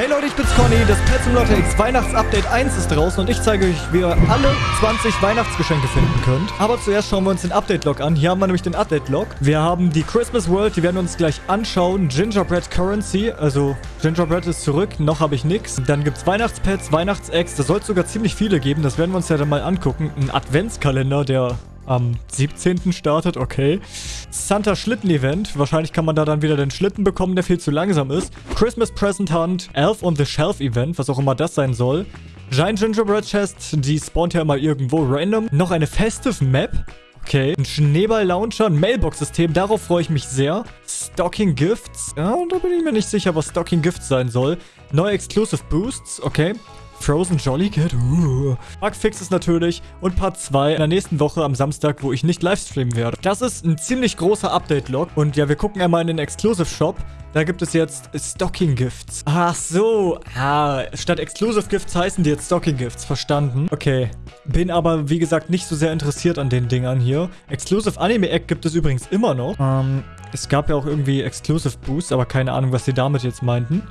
Hey Leute, ich bin's Conny. Das Pet Simulator X Weihnachtsupdate 1 ist draußen und ich zeige euch, wie ihr alle 20 Weihnachtsgeschenke finden könnt. Aber zuerst schauen wir uns den Update-Log an. Hier haben wir nämlich den Update-Log. Wir haben die Christmas World, die werden wir uns gleich anschauen. Gingerbread Currency, also Gingerbread ist zurück, noch habe ich nichts. Dann gibt's Weihnachtspets, Weihnachtseggs, da soll es sogar ziemlich viele geben. Das werden wir uns ja dann mal angucken. Ein Adventskalender, der am 17. startet, okay. Santa Schlitten Event. Wahrscheinlich kann man da dann wieder den Schlitten bekommen, der viel zu langsam ist. Christmas Present Hunt. Elf on the Shelf Event, was auch immer das sein soll. Giant Gingerbread Chest, die spawnt ja immer irgendwo random. Noch eine Festive Map. Okay, ein Schneeball-Launcher, ein Mailbox-System, darauf freue ich mich sehr. Stocking Gifts, ja, da bin ich mir nicht sicher, was Stocking Gifts sein soll. Neue Exclusive Boosts, okay. Frozen Jolly Cat. Uh. Bugfixes natürlich und Part 2 in der nächsten Woche am Samstag, wo ich nicht livestreamen werde. Das ist ein ziemlich großer Update-Log. Und ja, wir gucken einmal in den Exclusive Shop. Da gibt es jetzt Stocking Gifts. Ach so. Ah, statt Exclusive Gifts heißen die jetzt Stocking Gifts. Verstanden. Okay. Bin aber, wie gesagt, nicht so sehr interessiert an den Dingern hier. Exclusive Anime Egg gibt es übrigens immer noch. Ähm, es gab ja auch irgendwie Exclusive Boosts, aber keine Ahnung, was sie damit jetzt meinten.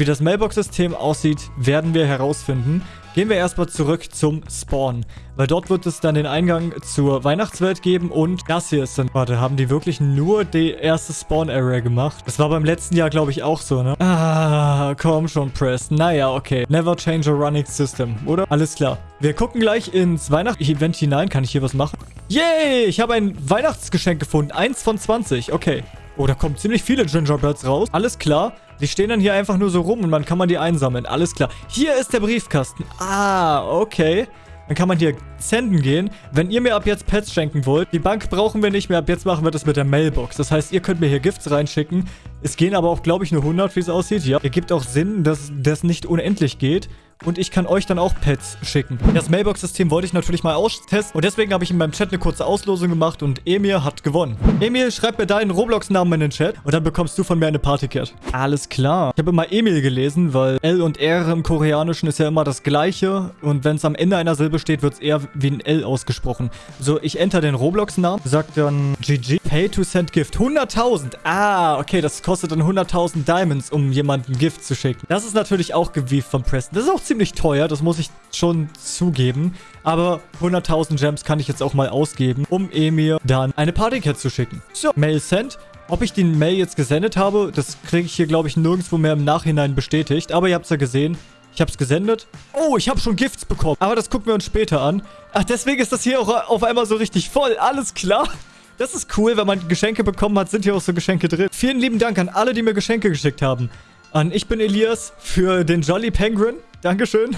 Wie das Mailbox-System aussieht, werden wir herausfinden. Gehen wir erstmal zurück zum Spawn. Weil dort wird es dann den Eingang zur Weihnachtswelt geben und das hier ist dann... Warte, haben die wirklich nur die erste Spawn-Area gemacht? Das war beim letzten Jahr, glaube ich, auch so, ne? Ah, komm schon, Press. Naja, okay. Never change a running system, oder? Alles klar. Wir gucken gleich ins Weihnachts-Event hinein. Kann ich hier was machen? Yay! Ich habe ein Weihnachtsgeschenk gefunden. Eins von 20. Okay. Oh, da kommen ziemlich viele Gingerbreads raus. Alles klar. Die stehen dann hier einfach nur so rum und man kann man die einsammeln. Alles klar. Hier ist der Briefkasten. Ah, okay. Dann kann man hier senden gehen. Wenn ihr mir ab jetzt Pets schenken wollt, die Bank brauchen wir nicht mehr. Ab jetzt machen wir das mit der Mailbox. Das heißt, ihr könnt mir hier Gifts reinschicken. Es gehen aber auch, glaube ich, nur 100, wie es aussieht. Ja, ergibt auch Sinn, dass das nicht unendlich geht und ich kann euch dann auch Pets schicken. Das Mailbox-System wollte ich natürlich mal austesten und deswegen habe ich in meinem Chat eine kurze Auslosung gemacht und Emil hat gewonnen. Emil, schreib mir deinen Roblox-Namen in den Chat und dann bekommst du von mir eine Partycat. Alles klar. Ich habe immer Emil gelesen, weil L und R im Koreanischen ist ja immer das gleiche und wenn es am Ende einer Silbe steht, wird es eher wie ein L ausgesprochen. So, ich enter den Roblox-Namen, sag dann GG, Pay to send Gift. 100.000. Ah, okay, das kostet dann 100.000 Diamonds, um jemanden Gift zu schicken. Das ist natürlich auch gewieft von Preston. Das ist auch ziemlich teuer, das muss ich schon zugeben. Aber 100.000 Gems kann ich jetzt auch mal ausgeben, um Emir dann eine Partycat zu schicken. So, Mail sent. Ob ich den Mail jetzt gesendet habe, das kriege ich hier, glaube ich, nirgendwo mehr im Nachhinein bestätigt. Aber ihr habt es ja gesehen. Ich habe es gesendet. Oh, ich habe schon Gifts bekommen. Aber das gucken wir uns später an. Ach, deswegen ist das hier auch auf einmal so richtig voll. Alles klar. Das ist cool, wenn man Geschenke bekommen hat, sind hier auch so Geschenke drin. Vielen lieben Dank an alle, die mir Geschenke geschickt haben. An Ich bin Elias für den Jolly Penguin. Dankeschön.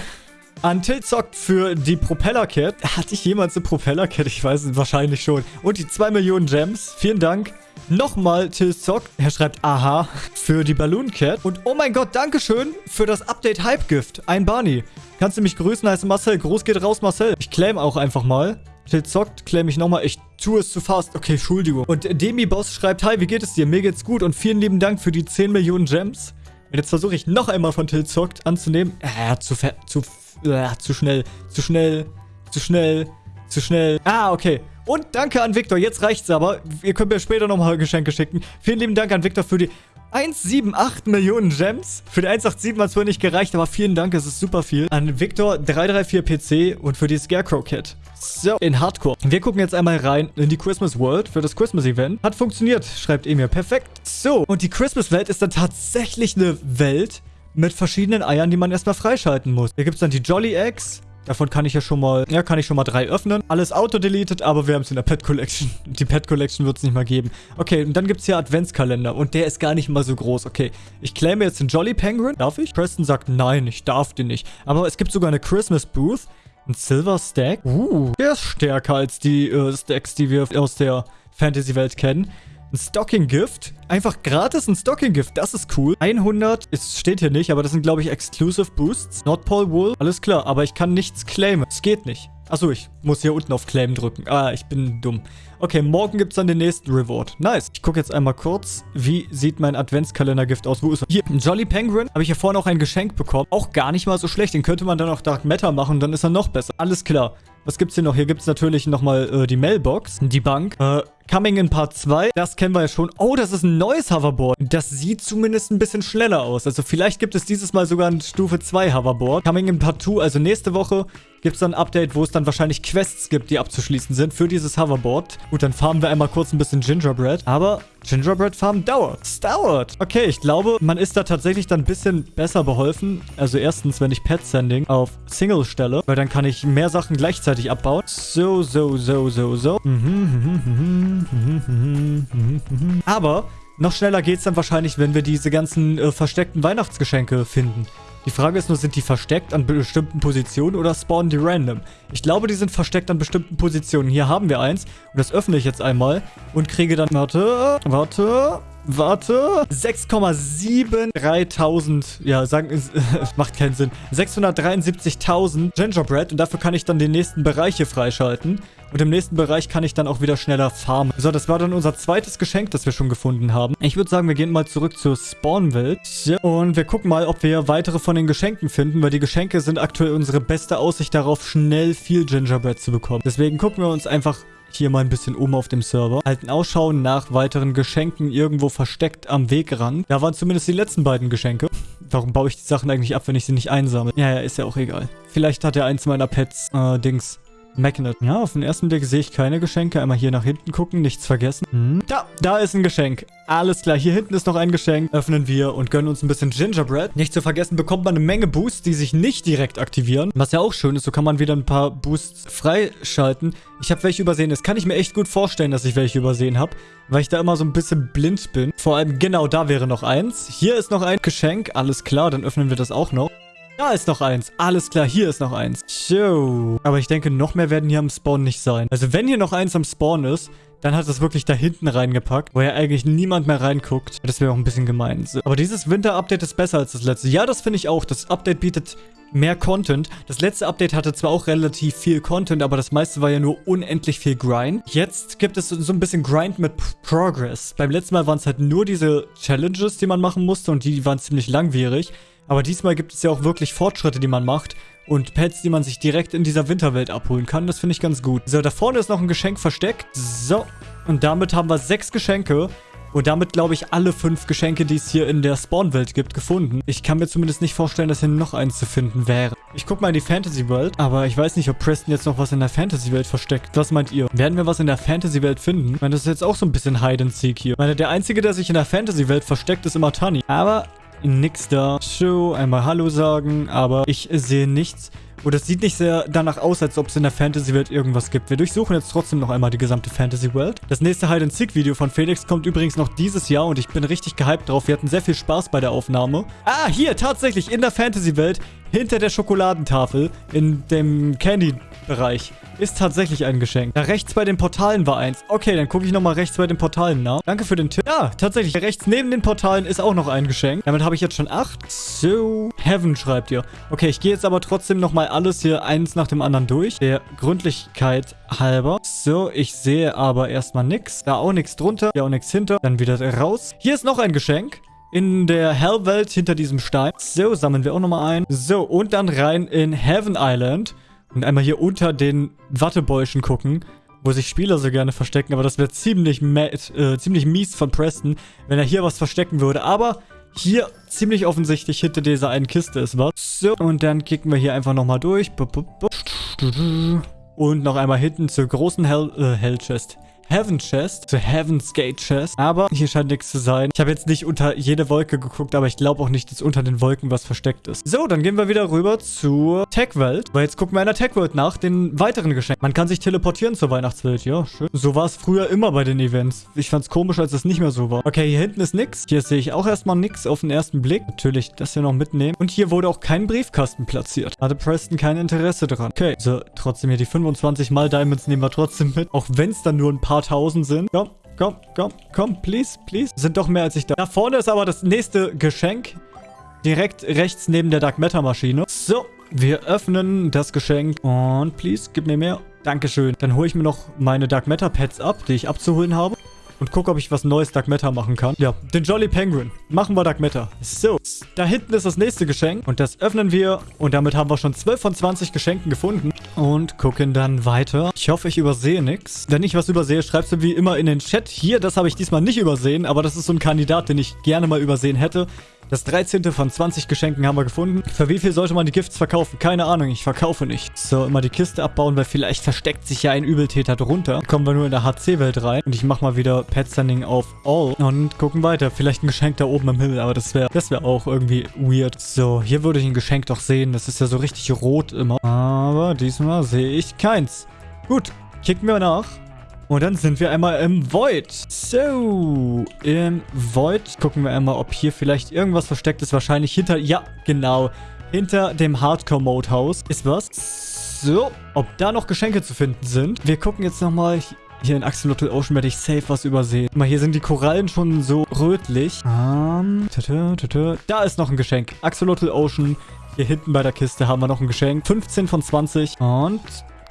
An Tilzock für die Propeller-Cat. Hatte ich jemals eine Propeller-Cat? Ich weiß es wahrscheinlich schon. Und die 2 Millionen Gems. Vielen Dank. Nochmal Tilzock. Er schreibt Aha für die Balloon Cat. Und oh mein Gott, Dankeschön für das Update Hype Gift. Ein Barney. Kannst du mich grüßen? Heißt Marcel. Gruß geht raus, Marcel. Ich claim auch einfach mal. Tilzockt, claim ich nochmal. Ich tue es zu fast. Okay, Entschuldigung. Und Demi-Boss schreibt, Hi, wie geht es dir? Mir geht's gut und vielen lieben Dank für die 10 Millionen Gems. Und jetzt versuche ich noch einmal von Tilzockt anzunehmen. Äh, zu, zu, äh, zu schnell, zu schnell, zu schnell, zu schnell. Ah, okay. Und danke an Victor. Jetzt reicht's aber. Ihr könnt mir später nochmal Geschenke schicken. Vielen lieben Dank an Victor für die 178 Millionen Gems. Für die 187 hat es wohl nicht gereicht, aber vielen Dank, es ist super viel. An Victor 334 PC und für die Scarecrow Kit. So, in Hardcore. Wir gucken jetzt einmal rein in die Christmas World für das Christmas Event. Hat funktioniert, schreibt Emir. Perfekt. So, und die Christmas Welt ist dann tatsächlich eine Welt mit verschiedenen Eiern, die man erstmal freischalten muss. Hier gibt es dann die Jolly Eggs. Davon kann ich ja schon mal, ja, kann ich schon mal drei öffnen. Alles auto-deleted, aber wir haben es in der Pet Collection. Die Pet Collection wird es nicht mal geben. Okay, und dann gibt es hier Adventskalender und der ist gar nicht mal so groß. Okay, ich claime jetzt den Jolly Penguin. Darf ich? Preston sagt, nein, ich darf den nicht. Aber es gibt sogar eine Christmas Booth. Ein Silver Stack. Uh, der ist stärker als die äh, Stacks, die wir aus der Fantasy-Welt kennen. Ein Stocking Gift. Einfach gratis ein Stocking Gift. Das ist cool. 100. Es steht hier nicht, aber das sind, glaube ich, Exclusive Boosts. Nordpole Wool. Alles klar, aber ich kann nichts claimen. Es geht nicht. Achso, ich muss hier unten auf Claim drücken. Ah, ich bin dumm. Okay, morgen gibt es dann den nächsten Reward. Nice. Ich gucke jetzt einmal kurz, wie sieht mein Adventskalender-Gift aus. Wo ist er? Hier, Jolly Penguin. Habe ich hier vorhin auch ein Geschenk bekommen. Auch gar nicht mal so schlecht. Den könnte man dann auch Dark Matter machen, dann ist er noch besser. Alles klar. Was gibt's hier noch? Hier gibt's natürlich nochmal äh, die Mailbox, die Bank. Äh, Coming in Part 2. Das kennen wir ja schon. Oh, das ist ein neues Hoverboard. Das sieht zumindest ein bisschen schneller aus. Also vielleicht gibt es dieses Mal sogar ein Stufe 2 Hoverboard. Coming in Part 2, also nächste Woche, gibt es dann ein Update, wo es dann wahrscheinlich Quests gibt, die abzuschließen sind für dieses Hoverboard. Gut, dann farmen wir einmal kurz ein bisschen Gingerbread. Aber Gingerbread farmen dauert. Es dauert. Okay, ich glaube, man ist da tatsächlich dann ein bisschen besser beholfen. Also erstens, wenn ich Pet Sending auf Single stelle, weil dann kann ich mehr Sachen gleichzeitig abbauen. So, so, so, so, so. Aber noch schneller geht es dann wahrscheinlich, wenn wir diese ganzen äh, versteckten Weihnachtsgeschenke finden. Die Frage ist nur, sind die versteckt an bestimmten Positionen oder spawnen die random? Ich glaube, die sind versteckt an bestimmten Positionen. Hier haben wir eins und das öffne ich jetzt einmal und kriege dann... Warte, warte... Warte. 6,73.000. Ja, sagen, macht keinen Sinn. 673.000 Gingerbread. Und dafür kann ich dann die nächsten Bereiche freischalten. Und im nächsten Bereich kann ich dann auch wieder schneller farmen. So, das war dann unser zweites Geschenk, das wir schon gefunden haben. Ich würde sagen, wir gehen mal zurück zur Spawnwelt. Und wir gucken mal, ob wir weitere von den Geschenken finden. Weil die Geschenke sind aktuell unsere beste Aussicht darauf, schnell viel Gingerbread zu bekommen. Deswegen gucken wir uns einfach hier mal ein bisschen um auf dem Server. Halten Ausschau nach weiteren Geschenken irgendwo versteckt am Wegrand. Da waren zumindest die letzten beiden Geschenke. Warum baue ich die Sachen eigentlich ab, wenn ich sie nicht einsammle? Ja, ja, ist ja auch egal. Vielleicht hat ja eins meiner Pets, äh, Dings, Magnet. Ja, auf den ersten Blick sehe ich keine Geschenke. Einmal hier nach hinten gucken, nichts vergessen. Hm. Da, da ist ein Geschenk. Alles klar, hier hinten ist noch ein Geschenk. Öffnen wir und gönnen uns ein bisschen Gingerbread. Nicht zu vergessen, bekommt man eine Menge Boosts, die sich nicht direkt aktivieren. Was ja auch schön ist, so kann man wieder ein paar Boosts freischalten. Ich habe welche übersehen. Das kann ich mir echt gut vorstellen, dass ich welche übersehen habe, weil ich da immer so ein bisschen blind bin. Vor allem genau da wäre noch eins. Hier ist noch ein Geschenk. Alles klar, dann öffnen wir das auch noch. Da ist noch eins. Alles klar, hier ist noch eins. So. Aber ich denke, noch mehr werden hier am Spawn nicht sein. Also wenn hier noch eins am Spawn ist, dann hat es wirklich da hinten reingepackt, wo ja eigentlich niemand mehr reinguckt. Das wäre auch ein bisschen gemein. So. Aber dieses Winter-Update ist besser als das letzte. Ja, das finde ich auch. Das Update bietet mehr Content. Das letzte Update hatte zwar auch relativ viel Content, aber das meiste war ja nur unendlich viel Grind. Jetzt gibt es so ein bisschen Grind mit Progress. Beim letzten Mal waren es halt nur diese Challenges, die man machen musste und die waren ziemlich langwierig. Aber diesmal gibt es ja auch wirklich Fortschritte, die man macht. Und Pets, die man sich direkt in dieser Winterwelt abholen kann. Das finde ich ganz gut. So, da vorne ist noch ein Geschenk versteckt. So, und damit haben wir sechs Geschenke. Und damit, glaube ich, alle fünf Geschenke, die es hier in der Spawn-Welt gibt, gefunden. Ich kann mir zumindest nicht vorstellen, dass hier noch eins zu finden wäre. Ich gucke mal in die Fantasy-Welt, aber ich weiß nicht, ob Preston jetzt noch was in der Fantasy-Welt versteckt. Was meint ihr? Werden wir was in der Fantasy-Welt finden? Ich meine, das ist jetzt auch so ein bisschen Hide-and-Seek hier. Ich meine, der Einzige, der sich in der Fantasy-Welt versteckt, ist immer Tani. Aber nix da. So, einmal Hallo sagen, aber ich sehe nichts. Und es sieht nicht sehr danach aus, als ob es in der Fantasy-Welt irgendwas gibt. Wir durchsuchen jetzt trotzdem noch einmal die gesamte Fantasy-Welt. Das nächste Hide-and-Seek-Video von Felix kommt übrigens noch dieses Jahr und ich bin richtig gehypt drauf. Wir hatten sehr viel Spaß bei der Aufnahme. Ah, hier, tatsächlich, in der Fantasy-Welt, hinter der Schokoladentafel, in dem Candy-Bereich ist tatsächlich ein Geschenk. Da rechts bei den Portalen war eins. Okay, dann gucke ich nochmal rechts bei den Portalen nach. Danke für den Tipp. Ja, tatsächlich. Rechts neben den Portalen ist auch noch ein Geschenk. Damit habe ich jetzt schon acht. So. Heaven schreibt ihr. Okay, ich gehe jetzt aber trotzdem nochmal alles hier eins nach dem anderen durch. Der Gründlichkeit halber. So, ich sehe aber erstmal nichts. Da auch nichts drunter. Ja, auch nichts hinter. Dann wieder raus. Hier ist noch ein Geschenk in der Hellwelt hinter diesem Stein. So, sammeln wir auch nochmal ein. So, und dann rein in Heaven Island. Und einmal hier unter den Wattebäuschen gucken, wo sich Spieler so gerne verstecken. Aber das wäre ziemlich, äh, ziemlich mies von Preston, wenn er hier was verstecken würde. Aber hier ziemlich offensichtlich hinter dieser einen Kiste ist was. So, und dann kicken wir hier einfach nochmal durch. Und noch einmal hinten zur großen Hell, äh, Hell Chest. Heaven Chest, zur Heaven's Gate Chest. Aber hier scheint nichts zu sein. Ich habe jetzt nicht unter jede Wolke geguckt, aber ich glaube auch nicht, dass unter den Wolken was versteckt ist. So, dann gehen wir wieder rüber zur Tech-Welt. Weil jetzt gucken wir in der Tech-Welt nach den weiteren Geschenken. Man kann sich teleportieren zur Weihnachtswelt. Ja, schön. So war es früher immer bei den Events. Ich fand es komisch, als es nicht mehr so war. Okay, hier hinten ist nichts. Hier sehe ich auch erstmal nichts auf den ersten Blick. Natürlich das hier noch mitnehmen. Und hier wurde auch kein Briefkasten platziert. Hatte Preston kein Interesse dran. Okay, so trotzdem hier die 25 mal Diamonds nehmen wir trotzdem mit. Auch wenn es dann nur ein paar tausend sind. Komm, komm, komm, komm, please, please. Sind doch mehr als ich da. Da vorne ist aber das nächste Geschenk. Direkt rechts neben der Dark Matter Maschine. So, wir öffnen das Geschenk. Und please, gib mir mehr. Dankeschön. Dann hole ich mir noch meine Dark Matter Pets ab, die ich abzuholen habe und gucke, ob ich was Neues Dark Matter machen kann. Ja, den Jolly Penguin. Machen wir Dark Matter. So, da hinten ist das nächste Geschenk und das öffnen wir und damit haben wir schon 12 von 20 Geschenken gefunden und gucken dann weiter. Ich hoffe, ich übersehe nichts. Wenn ich was übersehe, schreibst du wie immer in den Chat. Hier, das habe ich diesmal nicht übersehen, aber das ist so ein Kandidat, den ich gerne mal übersehen hätte. Das 13. von 20 Geschenken haben wir gefunden. Für wie viel sollte man die Gifts verkaufen? Keine Ahnung, ich verkaufe nicht. So, immer die Kiste abbauen, weil vielleicht versteckt sich ja ein Übeltäter drunter. Kommen wir nur in der HC-Welt rein. Und ich mache mal wieder Pet Standing auf All. Und gucken weiter. Vielleicht ein Geschenk da oben im Himmel, aber das wäre das wäre auch irgendwie weird. So, hier würde ich ein Geschenk doch sehen. Das ist ja so richtig rot immer. Aber diesmal sehe ich keins. Gut, kicken wir nach. Und dann sind wir einmal im Void. So, im Void gucken wir einmal, ob hier vielleicht irgendwas versteckt ist. Wahrscheinlich hinter, ja, genau, hinter dem Hardcore-Mode-Haus ist was. So, ob da noch Geschenke zu finden sind. Wir gucken jetzt nochmal hier in Axolotl Ocean werde ich safe was übersehen. Guck mal, hier sind die Korallen schon so rötlich. Um, tata, tata. Da ist noch ein Geschenk. Axolotl Ocean. Hier hinten bei der Kiste haben wir noch ein Geschenk. 15 von 20. Und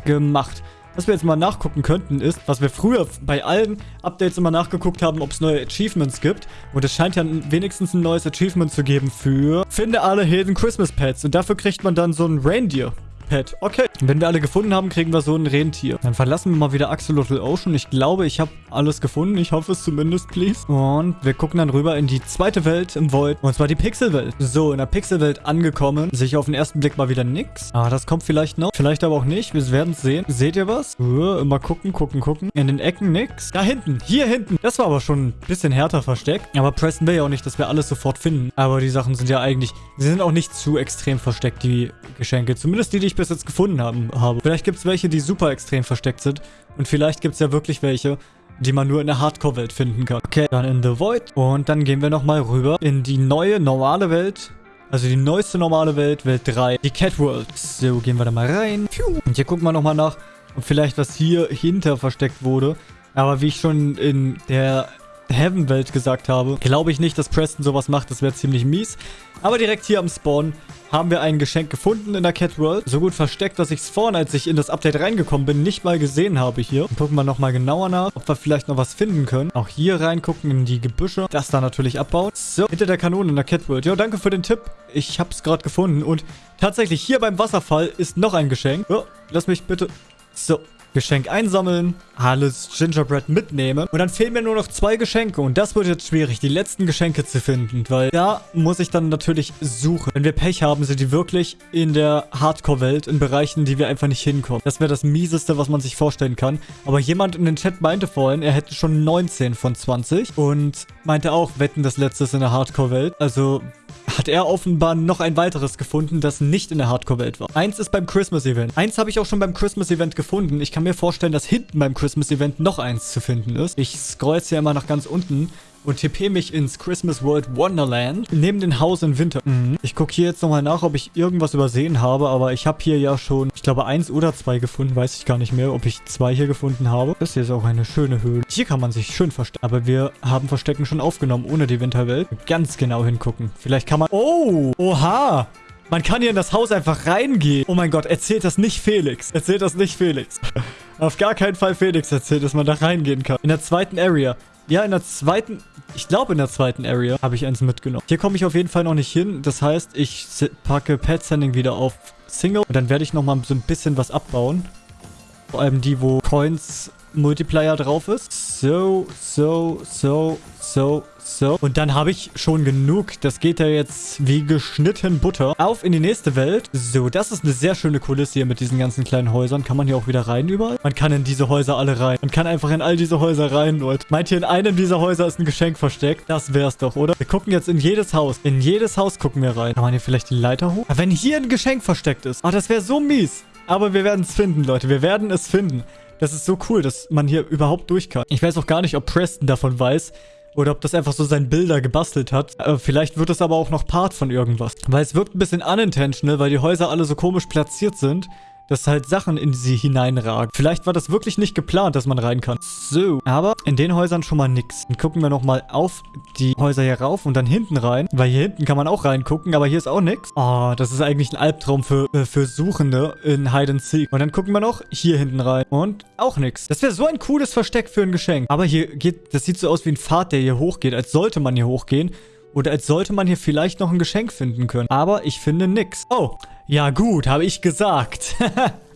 gemacht. Was wir jetzt mal nachgucken könnten, ist, was wir früher bei allen Updates immer nachgeguckt haben, ob es neue Achievements gibt. Und es scheint ja wenigstens ein neues Achievement zu geben für Finde alle Hidden Christmas Pets. Und dafür kriegt man dann so ein Reindeer. Pet. Wenn wir alle gefunden haben, kriegen wir so ein Rentier. Dann verlassen wir mal wieder Axolotl Ocean. Ich glaube, ich habe alles gefunden. Ich hoffe es zumindest, please. Und wir gucken dann rüber in die zweite Welt im Void. Und zwar die Pixelwelt. So, in der Pixelwelt angekommen. Sehe ich auf den ersten Blick mal wieder nix. Ah, das kommt vielleicht noch. Vielleicht aber auch nicht. Wir werden es sehen. Seht ihr was? Uh, immer gucken, gucken, gucken. In den Ecken nix. Da hinten. Hier hinten. Das war aber schon ein bisschen härter versteckt. Aber pressen wir ja auch nicht, dass wir alles sofort finden. Aber die Sachen sind ja eigentlich... Sie sind auch nicht zu extrem versteckt, die Geschenke. Zumindest die, die ich bis jetzt gefunden haben, habe. Vielleicht gibt es welche, die super extrem versteckt sind. Und vielleicht gibt es ja wirklich welche, die man nur in der Hardcore-Welt finden kann. Okay, dann in The Void. Und dann gehen wir nochmal rüber in die neue, normale Welt. Also die neueste normale Welt, Welt 3, die Cat World. So, gehen wir da mal rein. Und hier gucken wir nochmal nach, ob vielleicht was hier hinter versteckt wurde. Aber wie ich schon in der Heaven-Welt gesagt habe, glaube ich nicht, dass Preston sowas macht. Das wäre ziemlich mies. Aber direkt hier am Spawn haben wir ein Geschenk gefunden in der Cat World. So gut versteckt, dass ich es vorhin, als ich in das Update reingekommen bin, nicht mal gesehen habe hier. Und gucken wir nochmal genauer nach, ob wir vielleicht noch was finden können. Auch hier reingucken in die Gebüsche. Das da natürlich abbauen. So, hinter der Kanone in der Cat World. Ja, danke für den Tipp. Ich habe es gerade gefunden. Und tatsächlich hier beim Wasserfall ist noch ein Geschenk. Oh, lass mich bitte... So, Geschenk einsammeln, alles Gingerbread mitnehmen. Und dann fehlen mir nur noch zwei Geschenke. Und das wird jetzt schwierig, die letzten Geschenke zu finden. Weil da muss ich dann natürlich suchen. Wenn wir Pech haben, sind die wirklich in der Hardcore-Welt, in Bereichen, die wir einfach nicht hinkommen. Das wäre das Mieseste, was man sich vorstellen kann. Aber jemand in den Chat meinte vorhin, er hätte schon 19 von 20. Und meinte auch, wetten das letzte ist in der Hardcore-Welt. Also hat er offenbar noch ein weiteres gefunden, das nicht in der Hardcore-Welt war. Eins ist beim Christmas-Event. Eins habe ich auch schon beim Christmas-Event gefunden. Ich kann mir vorstellen, dass hinten beim Christmas-Event noch eins zu finden ist. Ich scroll jetzt ja immer nach ganz unten und tippe mich ins Christmas World Wonderland neben dem Haus in Winter. Mhm. Ich gucke hier jetzt nochmal nach, ob ich irgendwas übersehen habe, aber ich habe hier ja schon, ich glaube, eins oder zwei gefunden. Weiß ich gar nicht mehr, ob ich zwei hier gefunden habe. Das hier ist auch eine schöne Höhle. Hier kann man sich schön verstecken. Aber wir haben Verstecken schon aufgenommen, ohne die Winterwelt. Ganz genau hingucken. Vielleicht kann man... Oh! Oha! Man kann hier in das Haus einfach reingehen. Oh mein Gott, erzählt das nicht Felix. Erzählt das nicht Felix. Auf gar keinen Fall Felix erzählt, dass man da reingehen kann. In der zweiten Area. Ja, in der zweiten... Ich glaube, in der zweiten Area habe ich eins mitgenommen. Hier komme ich auf jeden Fall noch nicht hin. Das heißt, ich packe Pet Sending wieder auf Single. Und dann werde ich nochmal so ein bisschen was abbauen. Vor allem die, wo Coins Multiplier drauf ist. So, so, so, so, so. Und dann habe ich schon genug. Das geht ja jetzt wie geschnitten Butter. Auf in die nächste Welt. So, das ist eine sehr schöne Kulisse hier mit diesen ganzen kleinen Häusern. Kann man hier auch wieder rein überall? Man kann in diese Häuser alle rein. Man kann einfach in all diese Häuser rein, Leute. Meint ihr, in einem dieser Häuser ist ein Geschenk versteckt? Das wär's doch, oder? Wir gucken jetzt in jedes Haus. In jedes Haus gucken wir rein. Kann man hier vielleicht die Leiter hoch? Aber wenn hier ein Geschenk versteckt ist. Ah, das wäre so mies. Aber wir werden es finden, Leute. Wir werden es finden. Das ist so cool, dass man hier überhaupt durch kann. Ich weiß auch gar nicht, ob Preston davon weiß, oder ob das einfach so sein Bilder gebastelt hat. Äh, vielleicht wird es aber auch noch Part von irgendwas. Weil es wirkt ein bisschen unintentional, weil die Häuser alle so komisch platziert sind. Dass halt Sachen in sie hineinragen. Vielleicht war das wirklich nicht geplant, dass man rein kann. So, aber in den Häusern schon mal nix. Dann gucken wir nochmal auf die Häuser hier rauf und dann hinten rein, weil hier hinten kann man auch reingucken, aber hier ist auch nix. Oh, das ist eigentlich ein Albtraum für, äh, für Suchende in Hide and Seek. Und dann gucken wir noch hier hinten rein und auch nix. Das wäre so ein cooles Versteck für ein Geschenk. Aber hier geht, das sieht so aus wie ein Pfad, der hier hochgeht, als sollte man hier hochgehen. Oder als sollte man hier vielleicht noch ein Geschenk finden können. Aber ich finde nix. Oh, ja gut, habe ich gesagt.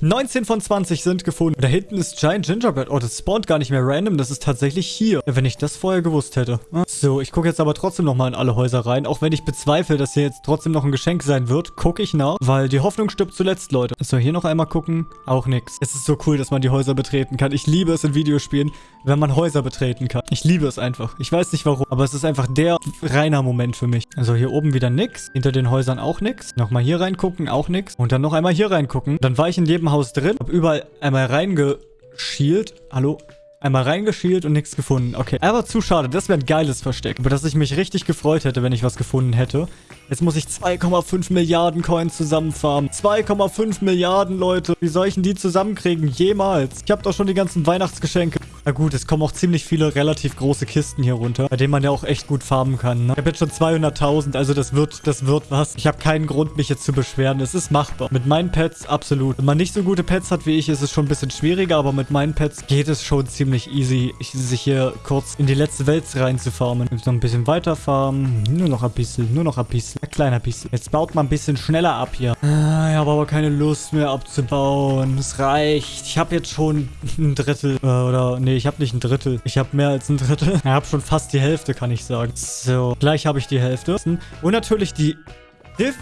19 von 20 sind gefunden. Da hinten ist Giant Gingerbread. Oh, das spawnt gar nicht mehr random. Das ist tatsächlich hier. Wenn ich das vorher gewusst hätte. So, ich gucke jetzt aber trotzdem nochmal in alle Häuser rein. Auch wenn ich bezweifle, dass hier jetzt trotzdem noch ein Geschenk sein wird, gucke ich nach. Weil die Hoffnung stirbt zuletzt, Leute. So, hier noch einmal gucken. Auch nix. Es ist so cool, dass man die Häuser betreten kann. Ich liebe es in Videospielen, wenn man Häuser betreten kann. Ich liebe es einfach. Ich weiß nicht warum, aber es ist einfach der reiner Moment für mich. Also hier oben wieder nix. Hinter den Häusern auch nix. Nochmal hier reingucken, auch nix. Und dann noch einmal hier reingucken. Dann war ich in jedem Haus drin. Hab überall einmal reingeschielt. Hallo? Einmal reingeschielt und nichts gefunden. Okay, aber zu schade. Das wäre ein geiles Versteck. Über das ich mich richtig gefreut hätte, wenn ich was gefunden hätte. Jetzt muss ich 2,5 Milliarden Coins zusammenfarmen. 2,5 Milliarden, Leute. Wie soll ich denn die zusammenkriegen? Jemals. Ich habe doch schon die ganzen Weihnachtsgeschenke. Na gut, es kommen auch ziemlich viele relativ große Kisten hier runter, bei denen man ja auch echt gut farmen kann. Ne? Ich habe jetzt schon 200.000, also das wird, das wird was. Ich habe keinen Grund, mich jetzt zu beschweren. Es ist machbar. Mit meinen Pets absolut. Wenn man nicht so gute Pets hat wie ich, ist es schon ein bisschen schwieriger, aber mit meinen Pets geht es schon ziemlich easy, sich hier kurz in die letzte Welt reinzufarmen. Jetzt noch ein bisschen weiter farmen. Nur noch ein bisschen, nur noch ein bisschen. Ein kleiner bisschen. Jetzt baut man ein bisschen schneller ab hier. Ah, ich habe aber keine Lust mehr abzubauen. Es reicht. Ich habe jetzt schon ein Drittel äh, oder nee, ich habe nicht ein Drittel. Ich habe mehr als ein Drittel. Ich habe schon fast die Hälfte, kann ich sagen. So, gleich habe ich die Hälfte. Und natürlich die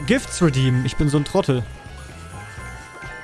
Gifts redeemen. Ich bin so ein Trottel.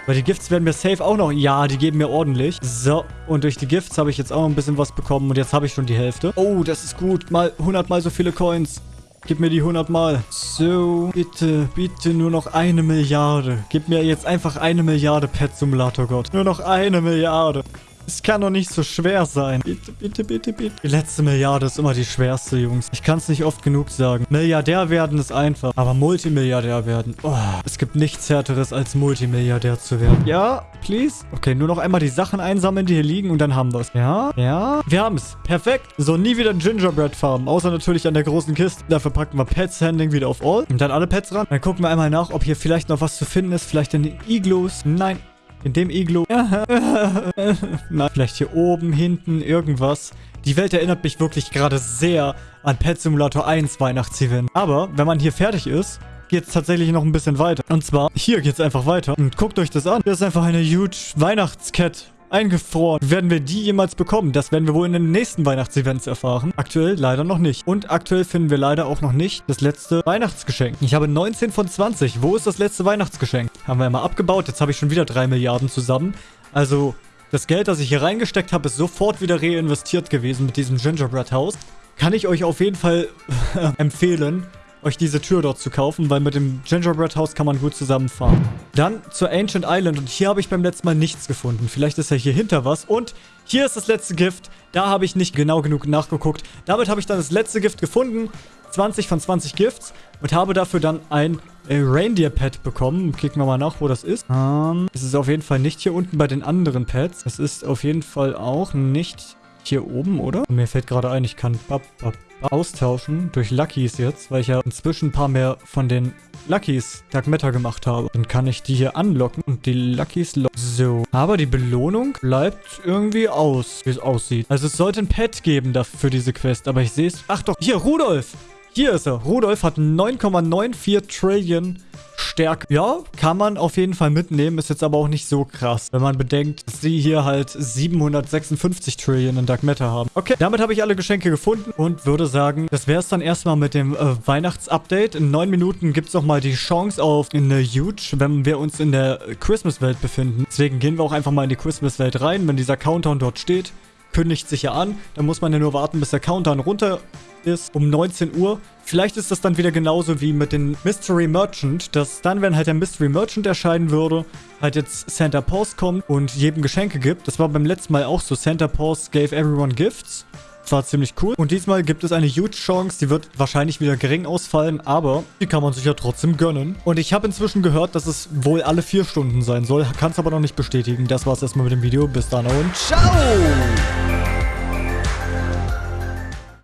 Weil die Gifts werden mir safe auch noch... Ja, die geben mir ordentlich. So, und durch die Gifts habe ich jetzt auch noch ein bisschen was bekommen. Und jetzt habe ich schon die Hälfte. Oh, das ist gut. Mal 100 mal so viele Coins. Gib mir die 100 Mal. So, bitte, bitte nur noch eine Milliarde. Gib mir jetzt einfach eine Milliarde Pet Simulator Gott. Nur noch eine Milliarde. Es kann doch nicht so schwer sein. Bitte, bitte, bitte, bitte. Die letzte Milliarde ist immer die schwerste, Jungs. Ich kann es nicht oft genug sagen. Milliardär werden ist einfach. Aber Multimilliardär werden. Oh, es gibt nichts härteres, als Multimilliardär zu werden. Ja, please. Okay, nur noch einmal die Sachen einsammeln, die hier liegen und dann haben wir es. Ja, ja. Wir haben es. Perfekt. So, nie wieder Gingerbread farmen. Außer natürlich an der großen Kiste. Dafür packen wir Pets Handling wieder auf All. Und dann alle Pets ran. Dann gucken wir einmal nach, ob hier vielleicht noch was zu finden ist. Vielleicht in den Igloos. Nein, in dem Iglo. Na, vielleicht hier oben, hinten, irgendwas. Die Welt erinnert mich wirklich gerade sehr an Pet Simulator 1 Weihnachtsevent. Aber wenn man hier fertig ist, geht es tatsächlich noch ein bisschen weiter. Und zwar, hier geht es einfach weiter. Und guckt euch das an. Das ist einfach eine huge Weihnachtskette eingefroren. Werden wir die jemals bekommen? Das werden wir wohl in den nächsten Weihnachtsevents erfahren. Aktuell leider noch nicht. Und aktuell finden wir leider auch noch nicht das letzte Weihnachtsgeschenk. Ich habe 19 von 20. Wo ist das letzte Weihnachtsgeschenk? Haben wir einmal abgebaut. Jetzt habe ich schon wieder 3 Milliarden zusammen. Also, das Geld, das ich hier reingesteckt habe, ist sofort wieder reinvestiert gewesen mit diesem Gingerbread House. Kann ich euch auf jeden Fall empfehlen euch diese Tür dort zu kaufen, weil mit dem Gingerbread House kann man gut zusammenfahren. Dann zur Ancient Island und hier habe ich beim letzten Mal nichts gefunden. Vielleicht ist ja hier hinter was und hier ist das letzte Gift. Da habe ich nicht genau genug nachgeguckt. Damit habe ich dann das letzte Gift gefunden. 20 von 20 Gifts und habe dafür dann ein äh, Reindeer Pet bekommen. Kicken wir mal nach, wo das ist. Ähm, es ist auf jeden Fall nicht hier unten bei den anderen Pets. Es ist auf jeden Fall auch nicht hier oben, oder? Mir fällt gerade ein, ich kann bap, bap, austauschen durch Luckys jetzt, weil ich ja inzwischen ein paar mehr von den Luckys Dark Matter gemacht habe. Dann kann ich die hier anlocken und die Luckys locken. So. Aber die Belohnung bleibt irgendwie aus, wie es aussieht. Also es sollte ein Pet geben dafür für diese Quest, aber ich sehe es. Ach doch, hier, Rudolf. Hier ist er. Rudolf hat 9,94 Trillion Stärke. Ja, kann man auf jeden Fall mitnehmen. Ist jetzt aber auch nicht so krass, wenn man bedenkt, dass sie hier halt 756 Trillion in Dark Matter haben. Okay, damit habe ich alle Geschenke gefunden und würde sagen, das wäre es dann erstmal mit dem äh, Weihnachtsupdate. In neun Minuten gibt es nochmal die Chance auf eine Huge, wenn wir uns in der Christmas-Welt befinden. Deswegen gehen wir auch einfach mal in die Christmas-Welt rein, wenn dieser Countdown dort steht kündigt sich ja an. Da muss man ja nur warten, bis der Countdown runter ist um 19 Uhr. Vielleicht ist das dann wieder genauso wie mit dem Mystery Merchant, dass dann, wenn halt der Mystery Merchant erscheinen würde, halt jetzt Santa Paws kommt und jedem Geschenke gibt. Das war beim letzten Mal auch so. Santa Paws gave everyone gifts. Das war ziemlich cool. Und diesmal gibt es eine huge Chance. Die wird wahrscheinlich wieder gering ausfallen, aber die kann man sich ja trotzdem gönnen. Und ich habe inzwischen gehört, dass es wohl alle vier Stunden sein soll. Kann es aber noch nicht bestätigen. Das war's erstmal mit dem Video. Bis dann und ciao!